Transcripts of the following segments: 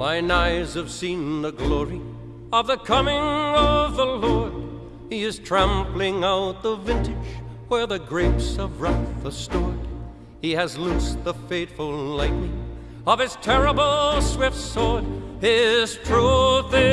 Mine eyes have seen the glory of the coming of the Lord. He is trampling out the vintage where the grapes of wrath are stored. He has loosed the fateful lightning of his terrible swift sword. His truth is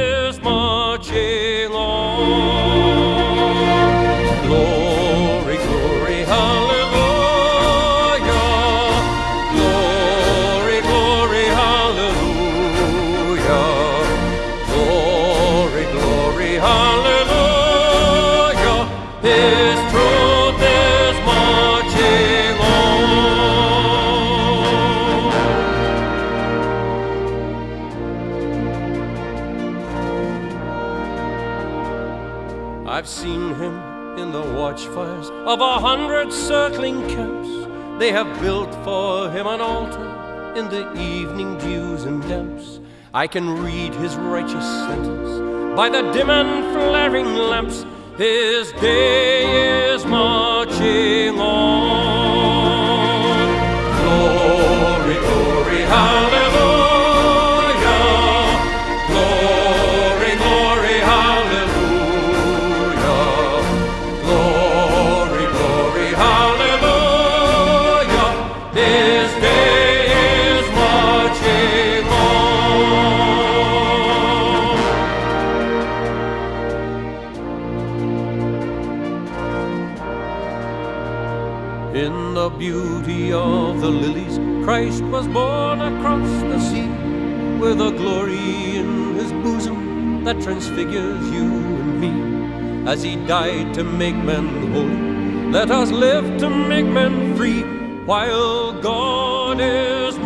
I've seen him in the watchfires of a hundred circling camps. They have built for him an altar in the evening dews and damps. I can read his righteous sentence by the dim and flaring lamps. His day is marching on. In the beauty of the lilies, Christ was born across the sea, with a glory in his bosom that transfigures you and me. As he died to make men holy, let us live to make men free, while God is